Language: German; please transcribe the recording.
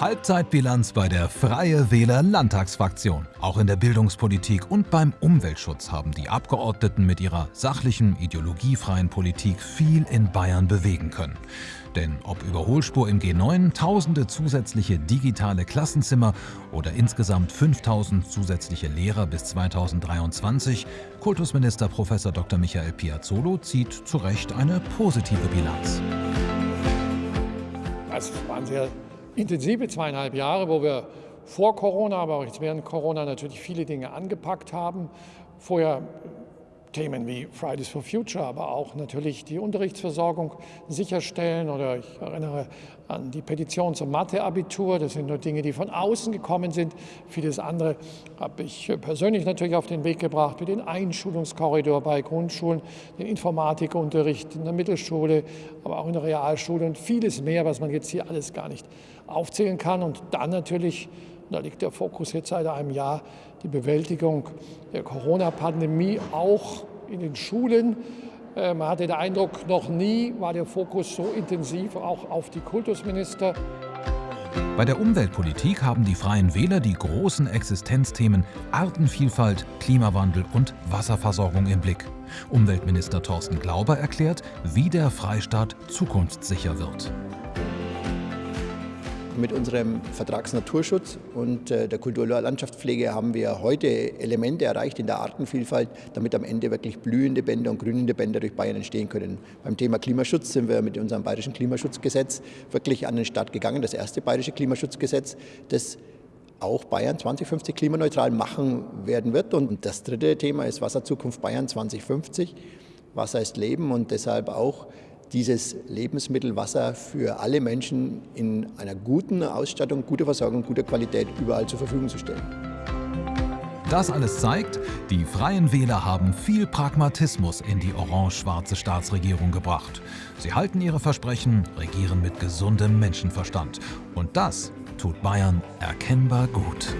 Halbzeitbilanz bei der Freie Wähler Landtagsfraktion. Auch in der Bildungspolitik und beim Umweltschutz haben die Abgeordneten mit ihrer sachlichen, ideologiefreien Politik viel in Bayern bewegen können. Denn ob Überholspur im G9, tausende zusätzliche digitale Klassenzimmer oder insgesamt 5000 zusätzliche Lehrer bis 2023, Kultusminister Prof. Dr. Michael Piazzolo zieht zu Recht eine positive Bilanz. Es waren sehr intensive zweieinhalb Jahre, wo wir vor Corona, aber auch jetzt während Corona natürlich viele Dinge angepackt haben. Vorher Themen wie Fridays for Future, aber auch natürlich die Unterrichtsversorgung sicherstellen. Oder ich erinnere an die Petition zum Mathe-Abitur. Das sind nur Dinge, die von außen gekommen sind. Vieles andere habe ich persönlich natürlich auf den Weg gebracht, wie den Einschulungskorridor bei Grundschulen, den Informatikunterricht in der Mittelschule, aber auch in der Realschule und vieles mehr, was man jetzt hier alles gar nicht aufzählen kann. Und dann natürlich da liegt der Fokus jetzt seit einem Jahr, die Bewältigung der Corona-Pandemie auch in den Schulen. Äh, man hatte den Eindruck, noch nie war der Fokus so intensiv auch auf die Kultusminister. Bei der Umweltpolitik haben die Freien Wähler die großen Existenzthemen Artenvielfalt, Klimawandel und Wasserversorgung im Blick. Umweltminister Thorsten Glauber erklärt, wie der Freistaat zukunftssicher wird mit unserem Vertragsnaturschutz und äh, der Kulturlandschaftspflege haben wir heute Elemente erreicht in der Artenvielfalt, damit am Ende wirklich blühende Bänder und grünende Bänder durch Bayern entstehen können. Beim Thema Klimaschutz sind wir mit unserem bayerischen Klimaschutzgesetz wirklich an den Start gegangen, das erste bayerische Klimaschutzgesetz, das auch Bayern 2050 klimaneutral machen werden wird. Und das dritte Thema ist Wasserzukunft Bayern 2050. Wasser ist Leben und deshalb auch dieses Lebensmittel Wasser für alle Menschen in einer guten Ausstattung, guter Versorgung, guter Qualität überall zur Verfügung zu stellen. Das alles zeigt, die Freien Wähler haben viel Pragmatismus in die orange-schwarze Staatsregierung gebracht. Sie halten ihre Versprechen, regieren mit gesundem Menschenverstand. Und das tut Bayern erkennbar gut.